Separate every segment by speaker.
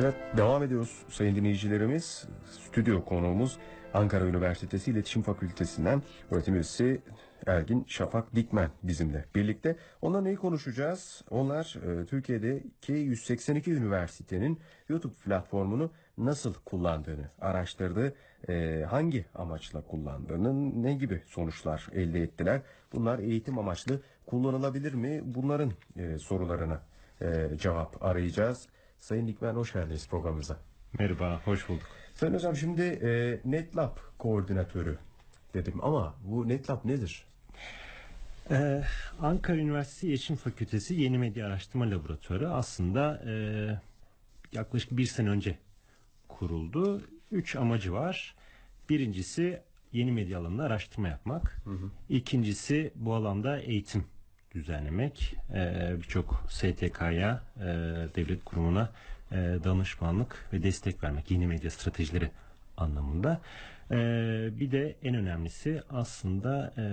Speaker 1: Evet devam ediyoruz sayın dinleyicilerimiz. Stüdyo konuğumuz Ankara Üniversitesi İletişim Fakültesinden öğretim üyesi Ergin Şafak Dikmen bizimle birlikte. Onunla neyi konuşacağız? Onlar e, Türkiye'deki 182 üniversitenin YouTube platformunu nasıl kullandığını araştırdı. E, hangi amaçla kullandığını, ne gibi sonuçlar elde ettiler? Bunlar eğitim amaçlı kullanılabilir mi? Bunların e, sorularına e, cevap arayacağız. Sayın Dikmen hoş geldiniz programımıza.
Speaker 2: Merhaba, hoş bulduk.
Speaker 1: Sayın Hocam şimdi e, NetLab koordinatörü dedim ama bu NetLab nedir?
Speaker 2: Ee, Ankara Üniversitesi İletişim Fakültesi Yeni Medya Araştırma Laboratuvarı aslında e, yaklaşık bir sene önce kuruldu. Üç amacı var. Birincisi yeni medya alanında araştırma yapmak. İkincisi bu alanda eğitim düzenlemek. Ee, Birçok STK'ya, e, devlet kurumuna e, danışmanlık ve destek vermek. Yeni medya stratejileri anlamında. Bir de en önemlisi aslında e,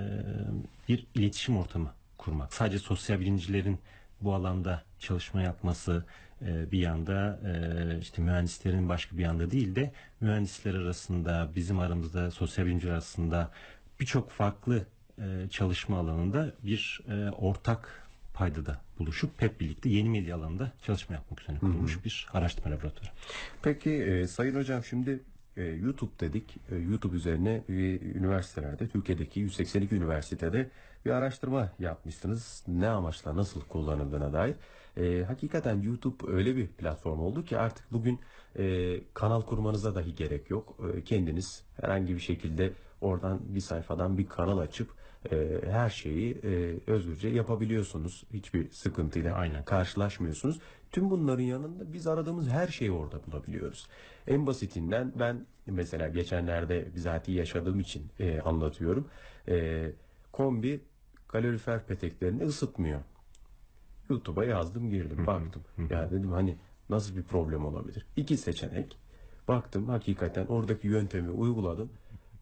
Speaker 2: bir iletişim ortamı kurmak. Sadece sosyal bilimcilerin bu alanda çalışma yapması e, bir yanda e, işte mühendislerin başka bir yanda değil de mühendisler arasında bizim aramızda sosyal bilimciler arasında birçok farklı e, çalışma alanında bir e, ortak paydada buluşup hep birlikte yeni medya alanında çalışma yapmak üzere kurulmuş bir araştırma laboratuvarı.
Speaker 1: Peki e, Sayın Hocam şimdi e, YouTube dedik. E, YouTube üzerine e, üniversitelerde, Türkiye'deki 182 üniversitede bir araştırma yapmışsınız. Ne amaçla, nasıl kullanıldığına dair. E, hakikaten YouTube öyle bir platform oldu ki artık bugün e, kanal kurmanıza dahi gerek yok. E, kendiniz herhangi bir şekilde oradan bir sayfadan bir kanal açıp e, her şeyi e, özgürce yapabiliyorsunuz. Hiçbir sıkıntıyla
Speaker 2: Aynen.
Speaker 1: karşılaşmıyorsunuz. Tüm bunların yanında biz aradığımız her şeyi orada bulabiliyoruz. En basitinden ben mesela geçenlerde bizatihi yaşadığım için e, anlatıyorum. E, kombi kalorifer peteklerini ısıtmıyor. YouTube'a yazdım girdim baktım. Ya dedim hani nasıl bir problem olabilir? İki seçenek. Baktım hakikaten oradaki yöntemi uyguladım.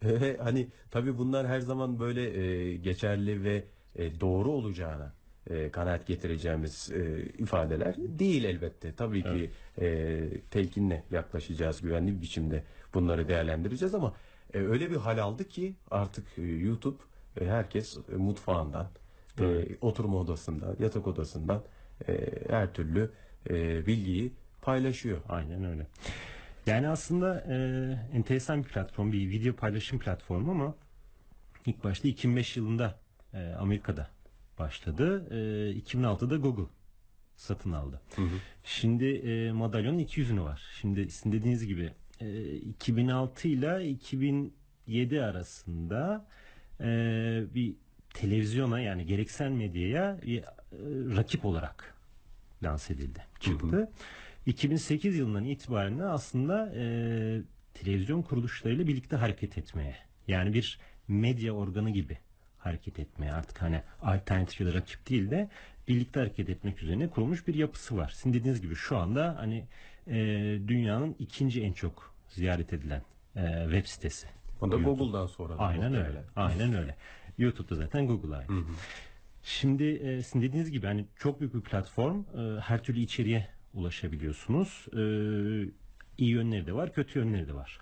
Speaker 1: Hani tabii bunlar her zaman böyle e, geçerli ve e, doğru olacağına e, kanaat getireceğimiz e, ifadeler değil elbette. Tabii ki e, telkinle yaklaşacağız güvenli bir biçimde bunları değerlendireceğiz ama e, öyle bir hal aldı ki artık e, YouTube e, herkes e, mutfağından, e, oturma odasından, yatak odasından e, her türlü e, bilgiyi paylaşıyor.
Speaker 2: Aynen öyle. Yani aslında e, enteresan bir platform, bir video paylaşım platformu ama ilk başta 2005 yılında e, Amerika'da başladı. E, 2006'da Google satın aldı. Şimdi e, madalyonun iki yüzünü var. Şimdi sizin dediğiniz gibi e, 2006 ile 2007 arasında e, bir televizyona yani gereksel medyaya e, rakip olarak lanse edildi, çıktı. 2008 yılından itibaren aslında e, televizyon kuruluşlarıyla birlikte hareket etmeye yani bir medya organı gibi hareket etmeye artık hani alternatif ya da rakip değil de birlikte hareket etmek üzerine kurulmuş bir yapısı var. Sizin dediğiniz gibi şu anda hani e, dünyanın ikinci en çok ziyaret edilen e, web sitesi.
Speaker 1: O da
Speaker 2: YouTube.
Speaker 1: Google'dan sonra.
Speaker 2: Aynen
Speaker 1: muhtemelen.
Speaker 2: öyle. Aynen öyle. YouTube'da zaten Google'a ait. Şimdi e, sizin dediğiniz gibi hani çok büyük bir platform. E, her türlü içeriğe ulaşabiliyorsunuz. E, iyi yönleri de var, kötü yönleri de var.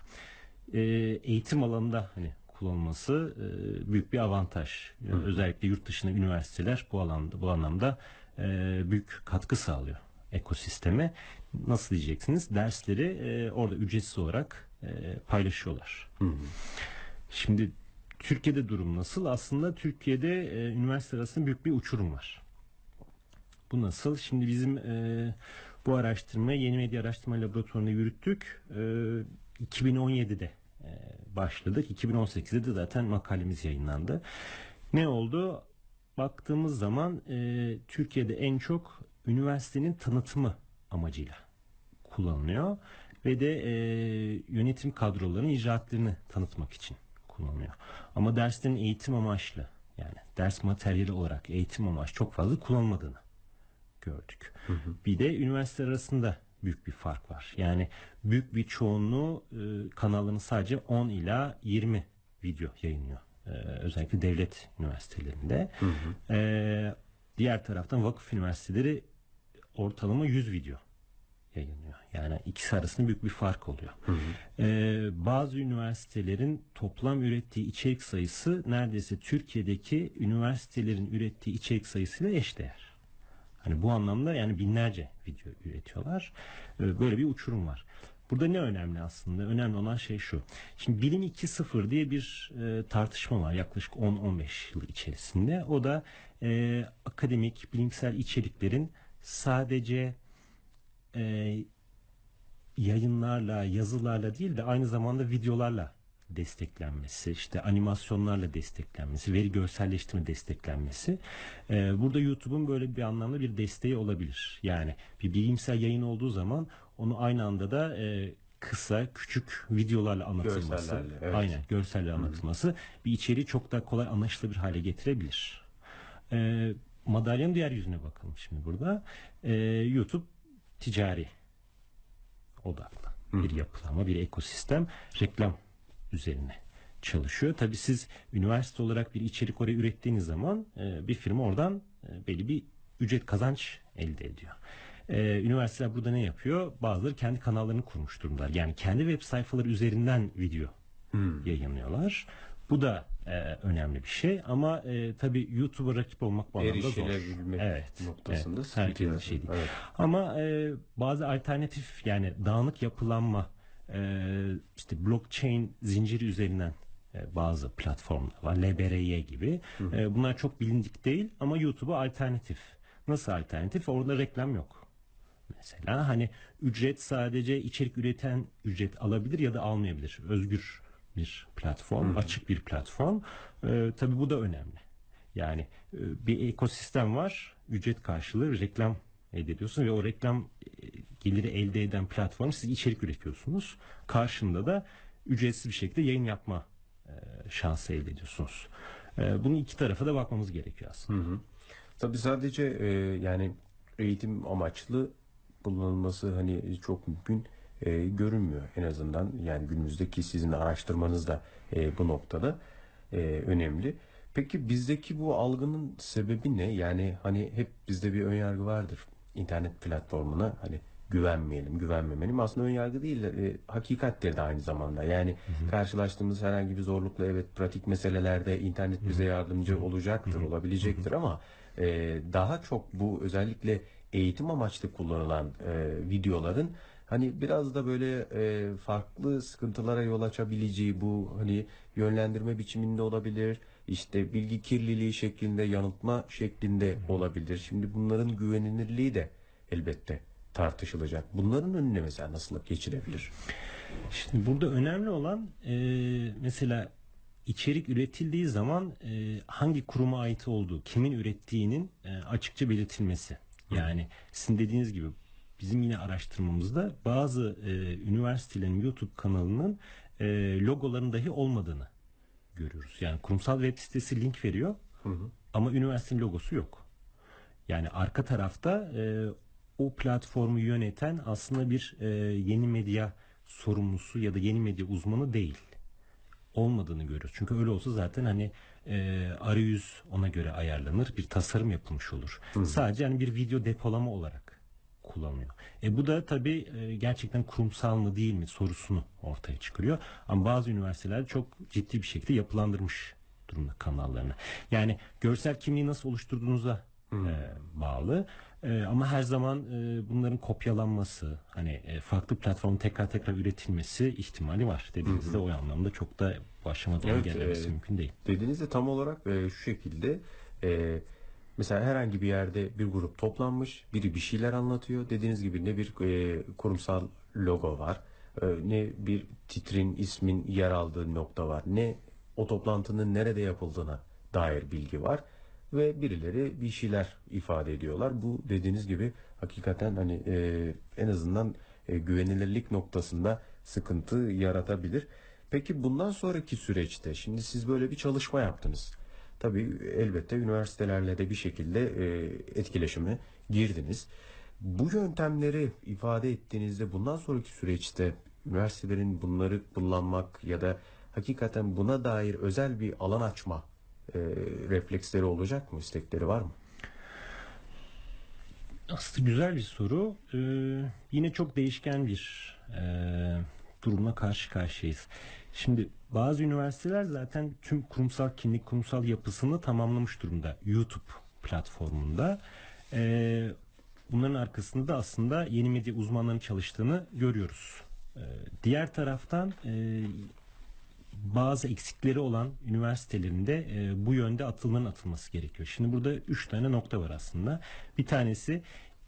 Speaker 2: E, eğitim alanında hani kullanılması e, büyük bir avantaj. E, özellikle yurt dışında üniversiteler bu alanda bu anlamda e, büyük katkı sağlıyor ekosisteme. Nasıl diyeceksiniz? Dersleri e, orada ücretsiz olarak e, paylaşıyorlar. Şimdi Türkiye'de durum nasıl? Aslında Türkiye'de e, üniversite arasında büyük bir uçurum var. Bu nasıl? Şimdi bizim e, bu araştırmayı Yeni Medya Araştırma Laboratuvarı'nda yürüttük. E, 2017'de e, başladık. 2018'de de zaten makalemiz yayınlandı. Ne oldu? Baktığımız zaman e, Türkiye'de en çok üniversitenin tanıtımı amacıyla kullanılıyor ve de e, yönetim kadrolarının icraatlarını tanıtmak için kullanılıyor. Ama derslerin eğitim amaçlı yani ders materyali olarak eğitim amaçlı çok fazla kullanılmadığını gördük. Bir de üniversiteler arasında büyük bir fark var. Yani büyük bir çoğunluğu e, kanalların sadece 10 ila 20 video yayınlıyor. E, özellikle devlet üniversitelerinde. E, diğer taraftan vakıf üniversiteleri ortalama 100 video yayınlıyor. Yani ikisi arasında büyük bir fark oluyor. Ee, bazı üniversitelerin toplam ürettiği içerik sayısı neredeyse Türkiye'deki üniversitelerin ürettiği içerik sayısıyla eşdeğer. Hani bu anlamda yani binlerce video üretiyorlar. Ee, böyle bir uçurum var. Burada ne önemli aslında? Önemli olan şey şu. Şimdi Bilim 2.0 diye bir e, tartışma var yaklaşık 10-15 yıl içerisinde. O da e, akademik, bilimsel içeriklerin sadece e, yayınlarla, yazılarla değil de aynı zamanda videolarla desteklenmesi, işte animasyonlarla desteklenmesi, veri görselleştirme desteklenmesi. Ee, burada YouTube'un böyle bir anlamda bir desteği olabilir. Yani bir bilimsel yayın olduğu zaman onu aynı anda da e, kısa, küçük videolarla anlatılması,
Speaker 1: Görsellerle, evet.
Speaker 2: aynen görselle anlatılması bir içeriği çok daha kolay anlaşılır hale getirebilir. Ee, madalyonun diğer yüzüne bakalım şimdi burada. Ee, YouTube ticari odaklı bir yapılanma, bir ekosistem reklam üzerine çalışıyor. Tabii siz üniversite olarak bir içerik oraya ürettiğiniz zaman e, bir firma oradan e, belli bir ücret kazanç elde ediyor. E, üniversiteler burada ne yapıyor? Bazıları kendi kanallarını kurmuş durumdalar. Yani kendi web sayfaları üzerinden video yayınlıyorlar. Bu da e, önemli bir şey ama e, tabii YouTube'a rakip olmak bu anlamda zor. Evet,
Speaker 1: noktasında
Speaker 2: evet.
Speaker 1: sıkıntı
Speaker 2: Herkesin şey değil.
Speaker 1: Evet.
Speaker 2: Ama e, bazı alternatif yani dağınık yapılanma işte blockchain zinciri üzerinden e, bazı platformlar var. LBRY gibi. E, bunlar çok bilindik değil ama YouTube'a alternatif. Nasıl alternatif? Orada reklam yok. Mesela hani ücret sadece içerik üreten ücret alabilir ya da almayabilir. Özgür bir platform, açık bir platform. Ee, tabii bu da önemli. Yani e, bir ekosistem var, ücret karşılığı reklam elde ediyorsun ve o reklam e, geliri elde eden platform siz içerik üretiyorsunuz. Karşında da ücretsiz bir şekilde yayın yapma e, şansı elde ediyorsunuz. E, bunun iki tarafa da bakmamız gerekiyor aslında.
Speaker 1: Tabii sadece yani eğitim amaçlı kullanılması hani çok mümkün e, görünmüyor en azından yani günümüzdeki sizin araştırmanız da e, bu noktada e, önemli. Peki bizdeki bu algının sebebi ne? Yani hani hep bizde bir önyargı vardır internet platformuna hani güvenmeyelim, güvenmemeliyim. Aslında önyargı değil, de, e, hakikattir de aynı zamanda. Yani karşılaştığımız herhangi bir zorlukla evet pratik meselelerde internet bize yardımcı olacaktır, olabilecektir ama e, daha çok bu özellikle eğitim amaçlı kullanılan e, videoların hani biraz da böyle e, farklı sıkıntılara yol açabileceği bu hani yönlendirme biçiminde olabilir. işte bilgi kirliliği şeklinde, yanıltma şeklinde olabilir. Şimdi bunların güvenilirliği de elbette tartışılacak. Bunların önüne mesela nasıl geçirebilir?
Speaker 2: Şimdi burada önemli olan e, mesela içerik üretildiği zaman e, hangi kuruma ait olduğu, kimin ürettiğinin e, açıkça belirtilmesi. Yani sizin dediğiniz gibi bizim yine araştırmamızda bazı e, üniversitelerin YouTube kanalının e, logoların dahi olmadığını görüyoruz. Yani kurumsal web sitesi link veriyor ama üniversitenin logosu yok. Yani arka tarafta e, o platformu yöneten aslında bir e, yeni medya sorumlusu ya da yeni medya uzmanı değil. Olmadığını görüyoruz. Çünkü öyle olsa zaten hani e, arayüz ona göre ayarlanır, bir tasarım yapılmış olur. Sadece hani bir video depolama olarak kullanılıyor. E bu da tabii e, gerçekten kurumsal mı değil mi sorusunu ortaya çıkarıyor. Ama bazı üniversiteler çok ciddi bir şekilde yapılandırmış durumda kanallarını. Yani görsel kimliği nasıl oluşturduğunuza e, bağlı. E, ama her zaman e, bunların kopyalanması, hani e, farklı platformun tekrar tekrar üretilmesi ihtimali var. Dediğinizde o anlamda çok da bu aşamada
Speaker 1: Evet,
Speaker 2: engellemesi
Speaker 1: e,
Speaker 2: mümkün değil.
Speaker 1: Dediğinizde tam olarak e, şu şekilde e, mesela herhangi bir yerde bir grup toplanmış, biri bir şeyler anlatıyor. Dediğiniz gibi ne bir e, kurumsal logo var, e, ne bir titrin, ismin yer aldığı nokta var, ne o toplantının nerede yapıldığına dair bilgi var ve birileri bir şeyler ifade ediyorlar. Bu dediğiniz gibi hakikaten hani e, en azından e, güvenilirlik noktasında sıkıntı yaratabilir. Peki bundan sonraki süreçte şimdi siz böyle bir çalışma yaptınız. Tabii elbette üniversitelerle de bir şekilde e, etkileşime girdiniz. Bu yöntemleri ifade ettiğinizde bundan sonraki süreçte üniversitelerin bunları kullanmak ya da hakikaten buna dair özel bir alan açma e, refleksleri olacak mı, istekleri var mı?
Speaker 2: Aslında güzel bir soru. Ee, yine çok değişken bir e, durumla karşı karşıyayız. Şimdi bazı üniversiteler zaten tüm kurumsal kimlik, kurumsal yapısını tamamlamış durumda YouTube platformunda. Ee, bunların arkasında da aslında yeni medya uzmanlarının çalıştığını görüyoruz. Ee, diğer taraftan e, bazı eksikleri olan üniversitelerinde e, bu yönde atılmanın atılması gerekiyor. Şimdi burada üç tane nokta var aslında. Bir tanesi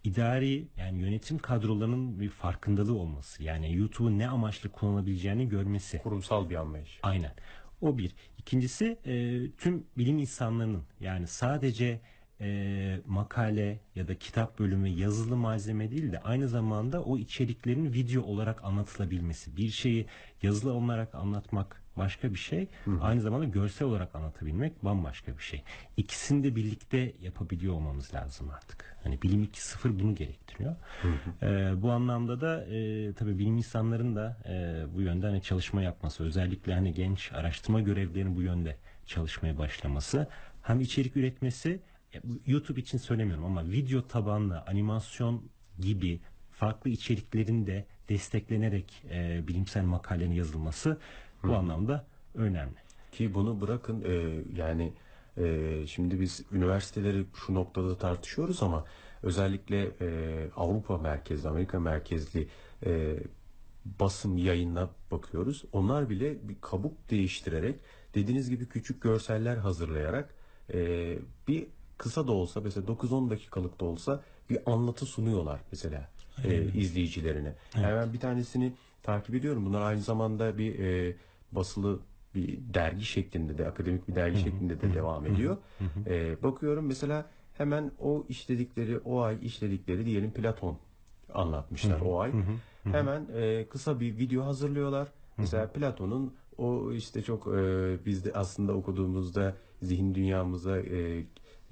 Speaker 2: idari yani yönetim kadrolarının bir farkındalığı olması. Yani YouTube'u ne amaçla kullanabileceğini görmesi.
Speaker 1: Kurumsal bir anlayış.
Speaker 2: Aynen. O bir. İkincisi e, tüm bilim insanlarının yani sadece e, makale ya da kitap bölümü yazılı malzeme değil de aynı zamanda o içeriklerin video olarak anlatılabilmesi. Bir şeyi yazılı olarak anlatmak başka bir şey. Aynı zamanda görsel olarak anlatabilmek bambaşka bir şey. İkisini de birlikte yapabiliyor olmamız lazım artık. Hani bilim 2.0 bunu gerektiriyor. E, bu anlamda da e, tabii bilim insanların da e, bu yönde hani çalışma yapması, özellikle hani genç araştırma görevlilerinin bu yönde çalışmaya başlaması, hem içerik üretmesi, e, YouTube için söylemiyorum ama video tabanlı animasyon gibi farklı içeriklerin de desteklenerek e, bilimsel makalenin yazılması bu anlamda önemli.
Speaker 1: Ki bunu bırakın e, yani e, şimdi biz üniversiteleri şu noktada tartışıyoruz ama özellikle e, Avrupa merkezli, Amerika merkezli e, basım yayınına bakıyoruz. Onlar bile bir kabuk değiştirerek dediğiniz gibi küçük görseller hazırlayarak e, bir kısa da olsa mesela 9-10 dakikalık da olsa bir anlatı sunuyorlar mesela e, izleyicilerine. Yani ben bir tanesini takip ediyorum. Bunlar aynı zamanda bir e, basılı bir dergi şeklinde de akademik bir dergi şeklinde de devam ediyor. E, bakıyorum mesela hemen o işledikleri o ay işledikleri diyelim Platon anlatmışlar o ay. Hemen e, kısa bir video hazırlıyorlar. Mesela Platon'un o işte çok e, biz de aslında okuduğumuzda zihin dünyamıza e,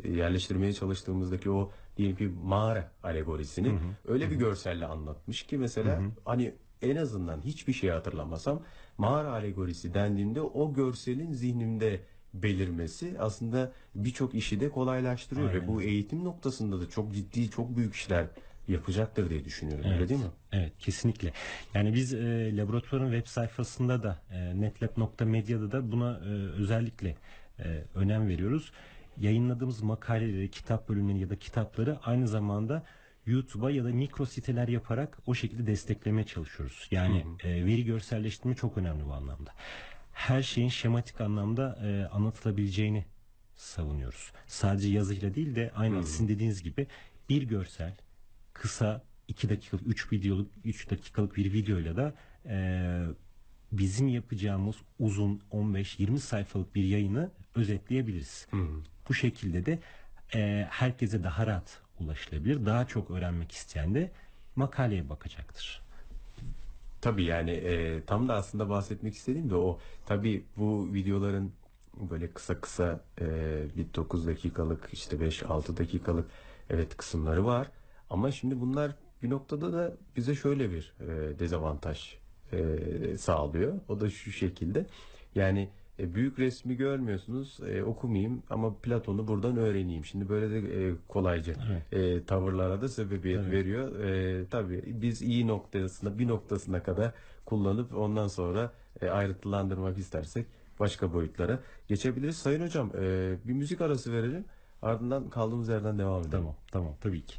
Speaker 1: yerleştirmeye çalıştığımızdaki o diyelim ki mağara alegorisini öyle bir görselle anlatmış ki mesela hani en azından hiçbir şey hatırlamasam mağara alegorisi dendiğinde o görselin zihnimde belirmesi aslında birçok işi de kolaylaştırıyor ve bu eğitim noktasında da çok ciddi çok büyük işler yapacaktır diye düşünüyorum öyle değil mi?
Speaker 2: Evet kesinlikle. Yani biz e, laboratuvarın web sayfasında da e, netlab.medya'da da buna e, özellikle e, önem veriyoruz. Yayınladığımız makaleleri, kitap bölümleri ya da kitapları aynı zamanda YouTube'a ya da mikro siteler yaparak o şekilde desteklemeye çalışıyoruz. Yani e, veri görselleştirme çok önemli bu anlamda. Her şeyin şematik anlamda e, anlatılabileceğini savunuyoruz. Sadece yazıyla değil de aynı sizin dediğiniz gibi bir görsel, kısa 2 dakikalık 3 videoluk 3 dakikalık bir videoyla da e, bizim yapacağımız uzun 15-20 sayfalık bir yayını özetleyebiliriz. Bu şekilde de e, herkese daha rahat ulaşılabilir. Daha çok öğrenmek isteyen de makaleye bakacaktır.
Speaker 1: Tabii yani e, tam da aslında bahsetmek istediğim de o. Tabii bu videoların böyle kısa kısa e, bir 9 dakikalık işte 5-6 dakikalık evet kısımları var. Ama şimdi bunlar bir noktada da bize şöyle bir e, dezavantaj e, sağlıyor. O da şu şekilde. Yani e, büyük resmi görmüyorsunuz e, okumayayım ama Platon'u buradan öğreneyim. Şimdi böyle de e, kolayca e, tavırlara da sebebiyet veriyor. E, tabii biz iyi noktasına bir noktasına kadar kullanıp ondan sonra e, ayrıntılandırmak istersek başka boyutlara geçebiliriz. Sayın hocam e, bir müzik arası verelim. Ardından kaldığımız yerden devam edelim.
Speaker 2: Tamam, tamam tabii ki.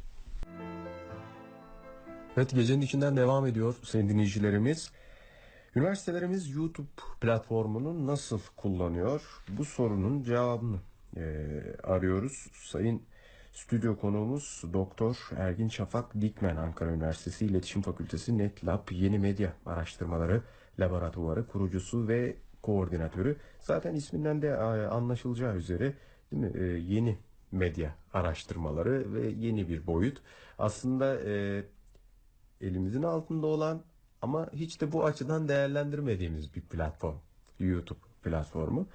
Speaker 1: Evet gecenin içinden devam ediyor sayın dinleyicilerimiz. Üniversitelerimiz YouTube platformunu nasıl kullanıyor? Bu sorunun cevabını eee, arıyoruz. Sayın stüdyo konuğumuz Doktor Ergin Şafak Dikmen Ankara Üniversitesi İletişim Fakültesi NetLab Yeni Medya Araştırmaları Laboratuvarı kurucusu ve koordinatörü. Zaten isminden de e, anlaşılacağı üzere değil mi? E, yeni medya araştırmaları ve yeni bir boyut. Aslında e, elimizin altında olan ama hiç de bu açıdan değerlendirmediğimiz bir platform. YouTube platformu.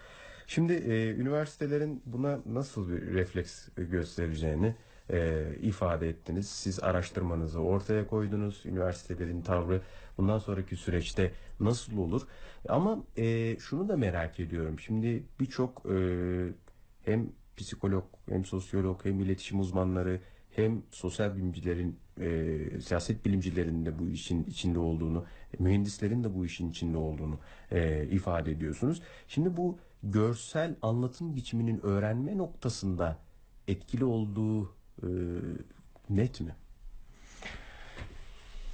Speaker 1: Şimdi e, üniversitelerin buna nasıl bir refleks göstereceğini e, ifade ettiniz. Siz araştırmanızı ortaya koydunuz. Üniversitelerin tavrı bundan sonraki süreçte nasıl olur? Ama e, şunu da merak ediyorum. Şimdi birçok e, hem psikolog hem sosyolog hem iletişim uzmanları hem sosyal bilimcilerin, e, siyaset bilimcilerin de bu işin içinde olduğunu, mühendislerin de bu işin içinde olduğunu e, ifade ediyorsunuz. Şimdi bu görsel anlatım biçiminin öğrenme noktasında etkili olduğu e, net mi?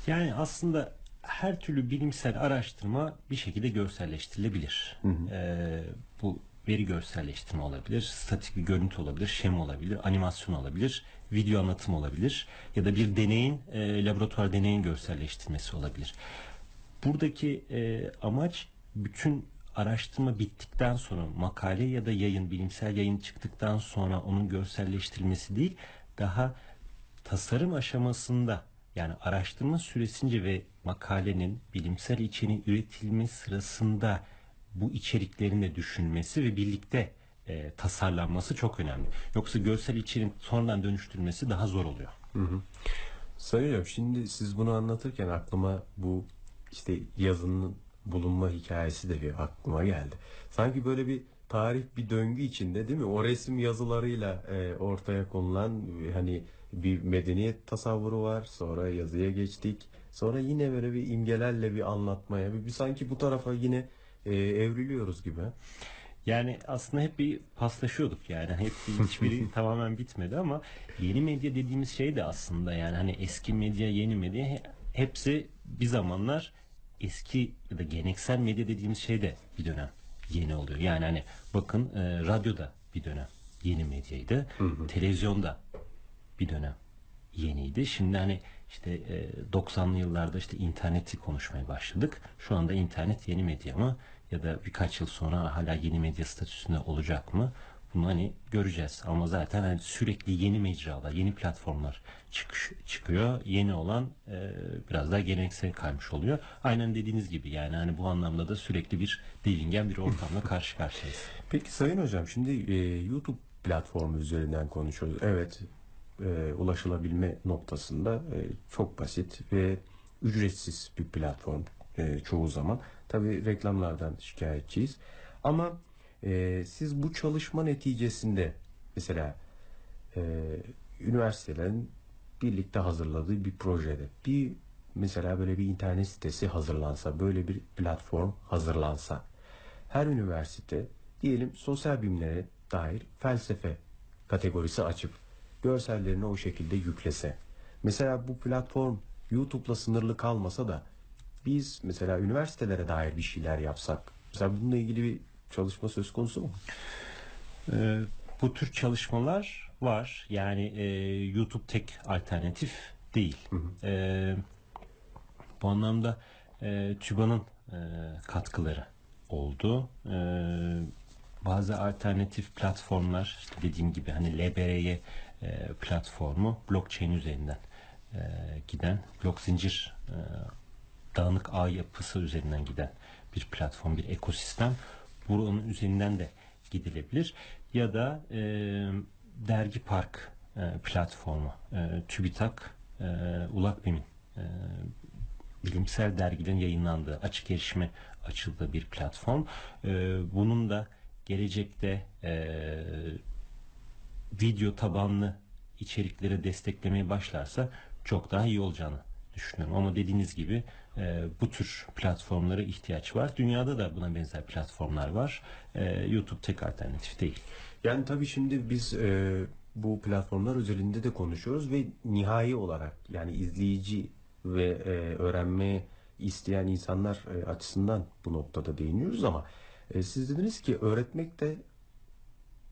Speaker 2: Yani aslında her türlü bilimsel araştırma bir şekilde görselleştirilebilir. Ee, bu veri görselleştirme olabilir, statik bir görüntü olabilir, şema olabilir, animasyon olabilir, video anlatım olabilir ya da bir deneyin, e, laboratuvar deneyin görselleştirmesi olabilir. Buradaki e, amaç bütün araştırma bittikten sonra makale ya da yayın, bilimsel yayın çıktıktan sonra onun görselleştirilmesi değil, daha tasarım aşamasında yani araştırma süresince ve makalenin bilimsel içeriğin üretilme sırasında bu içeriklerin de düşünmesi ve birlikte e, tasarlanması çok önemli. Yoksa görsel içeriğin sonradan dönüştürülmesi daha zor oluyor.
Speaker 1: Sayın Hocam şimdi siz bunu anlatırken aklıma bu işte yazının bulunma hikayesi de bir aklıma geldi. Sanki böyle bir tarih bir döngü içinde değil mi? O resim yazılarıyla e, ortaya konulan hani bir medeniyet tasavvuru var. Sonra yazıya geçtik. Sonra yine böyle bir imgelerle bir anlatmaya. Bir, bir sanki bu tarafa yine e, evriliyoruz gibi.
Speaker 2: Yani aslında hep bir paslaşıyorduk yani hep bir- hiçbiri tamamen bitmedi ama yeni medya dediğimiz şey de aslında yani hani eski medya yeni medya he- hepsi bir zamanlar eski ya da geleneksel medya dediğimiz şey de bir dönem yeni oluyor. Yani hani bakın e, radyoda bir dönem yeni medyaydı. Televizyonda bir dönem yeniydi. Şimdi hani işte e, 90'lı yıllarda işte interneti konuşmaya başladık. Şu anda internet yeni medya mı ya da birkaç yıl sonra hala yeni medya statüsünde olacak mı? Bunu hani göreceğiz. Ama zaten hani sürekli yeni mecralar, yeni platformlar çıkış, çıkıyor. Yeni olan e, biraz daha geleneksel kaymış oluyor. Aynen dediğiniz gibi yani hani bu anlamda da sürekli bir delingen bir ortamla karşı karşıyayız.
Speaker 1: Peki Sayın Hocam şimdi e, YouTube platformu üzerinden konuşuyoruz. Evet e, ulaşılabilme noktasında e, çok basit ve ücretsiz bir platform e, çoğu zaman. Tabii reklamlardan şikayetçiyiz. Ama e, siz bu çalışma neticesinde mesela e, üniversitelerin birlikte hazırladığı bir projede bir mesela böyle bir internet sitesi hazırlansa, böyle bir platform hazırlansa her üniversite diyelim sosyal bilimlere dair felsefe kategorisi açıp görsellerini o şekilde yüklese. Mesela bu platform YouTube'la sınırlı kalmasa da biz mesela üniversitelere dair bir şeyler yapsak. Mesela bununla ilgili bir çalışma söz konusu mu?
Speaker 2: Ee, bu tür çalışmalar var. Yani e, YouTube tek alternatif değil. Ee, bu anlamda e, TÜBA'nın e, katkıları oldu. Ee, bazı alternatif platformlar işte dediğim gibi hani LBRY e, platformu blockchain üzerinden e, giden blok zincir e, dağınık ağ yapısı üzerinden giden bir platform, bir ekosistem. Bunun üzerinden de gidilebilir. Ya da e, dergi park e, platformu, e, TÜBİTAK, e, ULAKBİM'in e, bilimsel dergilerin yayınlandığı, açık erişime açıldığı bir platform. E, bunun da gelecekte e, video tabanlı içerikleri desteklemeye başlarsa çok daha iyi olacağını düşünüyorum. Ama dediğiniz gibi e, bu tür platformlara ihtiyaç var. Dünyada da buna benzer platformlar var. E, YouTube tek alternatif değil.
Speaker 1: Yani tabii şimdi biz e, bu platformlar özelinde de konuşuyoruz ve nihai olarak yani izleyici ve e, öğrenme isteyen insanlar e, açısından bu noktada değiniyoruz ama e, siz dediniz ki öğretmek de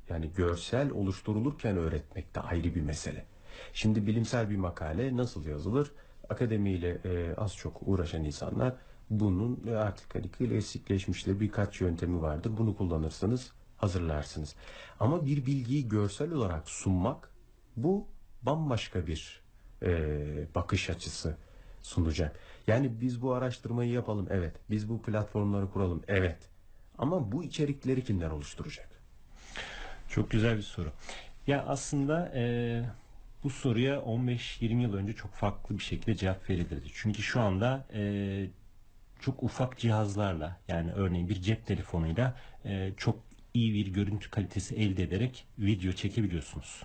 Speaker 1: yani görsel oluşturulurken öğretmek de ayrı bir mesele. Şimdi bilimsel bir makale nasıl yazılır? Akademiyle e, az çok uğraşan insanlar bunun e, artık hani klasikleşmiştir birkaç yöntemi vardır. Bunu kullanırsınız, hazırlarsınız. Ama bir bilgiyi görsel olarak sunmak bu bambaşka bir e, bakış açısı sunacak. Yani biz bu araştırmayı yapalım, evet. Biz bu platformları kuralım, evet. Ama bu içerikleri kimler oluşturacak?
Speaker 2: Çok güzel bir soru. Ya aslında e, bu soruya 15-20 yıl önce çok farklı bir şekilde cevap verilirdi. Çünkü şu anda e, çok ufak cihazlarla yani örneğin bir cep telefonuyla e, çok iyi bir görüntü kalitesi elde ederek video çekebiliyorsunuz.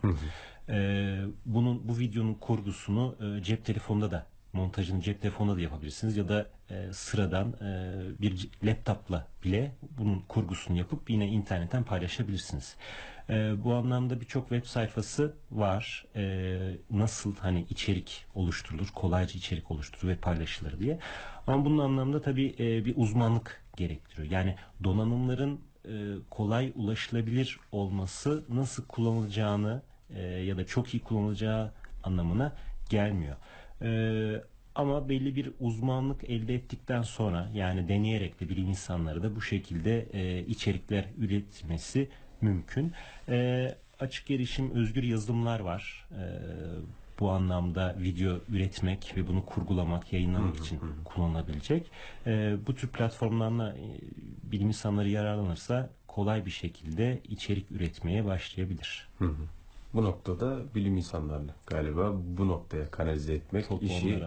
Speaker 2: Ee, bunun bu videonun kurgusunu e, cep telefonunda da montajını cep telefonunda da yapabilirsiniz ya da e, sıradan e, bir laptopla bile bunun kurgusunu yapıp yine internetten paylaşabilirsiniz. E, bu anlamda birçok web sayfası var. E, nasıl hani içerik oluşturulur, kolayca içerik oluşturulur ve paylaşılır diye. Ama bunun anlamda tabii e, bir uzmanlık gerektiriyor. Yani donanımların e, kolay ulaşılabilir olması nasıl kullanılacağını e, ya da çok iyi kullanılacağı anlamına gelmiyor. E, ama belli bir uzmanlık elde ettikten sonra yani deneyerek de bilim insanları da bu şekilde e, içerikler üretmesi mümkün. E, açık erişim özgür yazılımlar var. E, bu anlamda video üretmek ve bunu kurgulamak, yayınlamak için kullanılabilecek. E, bu tür platformlarla e, bilim insanları yararlanırsa kolay bir şekilde içerik üretmeye başlayabilir.
Speaker 1: Bu noktada bilim insanlarını galiba bu noktaya kanalize etmek
Speaker 2: Topu
Speaker 1: işi.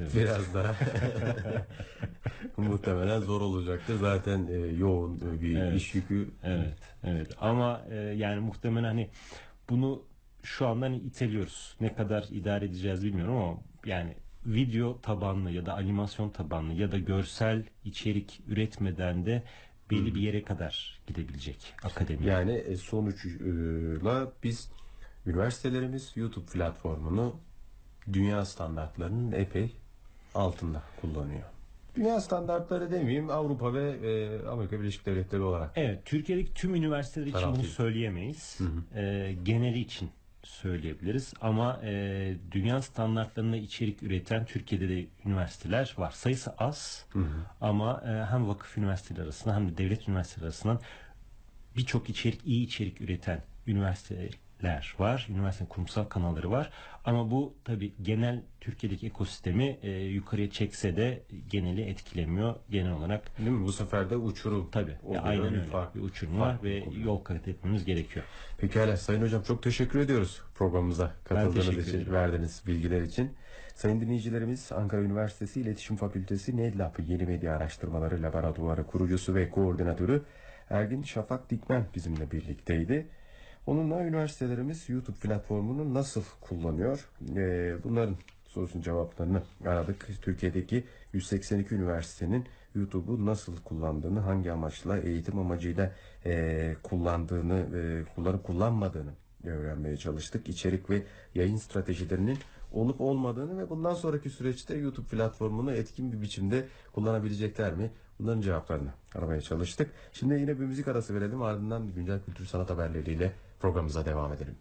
Speaker 2: Evet.
Speaker 1: biraz daha muhtemelen zor olacaktır. Zaten e, yoğun e, bir
Speaker 2: Evet.
Speaker 1: iş yükü.
Speaker 2: Evet, evet. Ama e, yani muhtemelen hani bunu şu anda hani iteliyoruz. Ne kadar idare edeceğiz bilmiyorum ama yani video tabanlı ya da animasyon tabanlı ya da görsel içerik üretmeden de belli bir yere kadar gidebilecek akademi.
Speaker 1: Yani e, sonuçla biz üniversitelerimiz YouTube platformunu dünya standartlarının epey altında kullanıyor. Dünya standartları demeyeyim Avrupa ve e, Amerika Birleşik Devletleri olarak.
Speaker 2: Evet, Türkiye'deki tüm üniversiteler için bunu söyleyemeyiz. Ee, geneli için söyleyebiliriz. Ama e, dünya standartlarında içerik üreten Türkiye'de de üniversiteler var. Sayısı az ama e, hem vakıf üniversiteleri arasında hem de devlet üniversiteleri arasından birçok içerik, iyi içerik üreten üniversiteler var. Üniversite kurumsal kanalları var. Ama bu tabi genel Türkiye'deki ekosistemi e, yukarıya çekse de geneli etkilemiyor. Genel olarak
Speaker 1: Değil mi? Bu sefer de uçurum.
Speaker 2: Ya aynen öyle.
Speaker 1: fark-
Speaker 2: bir uçurum var ve
Speaker 1: oluyor.
Speaker 2: yol kat etmemiz gerekiyor.
Speaker 1: Pekala Sayın Hocam çok teşekkür ediyoruz programımıza katıldığınız için,
Speaker 2: ederim.
Speaker 1: verdiğiniz bilgiler için. Sayın dinleyicilerimiz Ankara Üniversitesi İletişim Fakültesi NEDLAB Yeni Medya Araştırmaları Laboratuvarı kurucusu ve koordinatörü Ergin Şafak Dikmen bizimle birlikteydi. Onunla üniversitelerimiz YouTube platformunu nasıl kullanıyor? Ee, bunların sorusun cevaplarını aradık. Türkiye'deki 182 üniversitenin YouTube'u nasıl kullandığını, hangi amaçla, eğitim amacıyla e, kullandığını, e, kullanıp kullanmadığını öğrenmeye çalıştık. İçerik ve yayın stratejilerinin olup olmadığını ve bundan sonraki süreçte YouTube platformunu etkin bir biçimde kullanabilecekler mi? Bunların cevaplarını aramaya çalıştık. Şimdi yine bir müzik arası verelim ardından güncel kültür sanat haberleriyle programımıza devam edelim.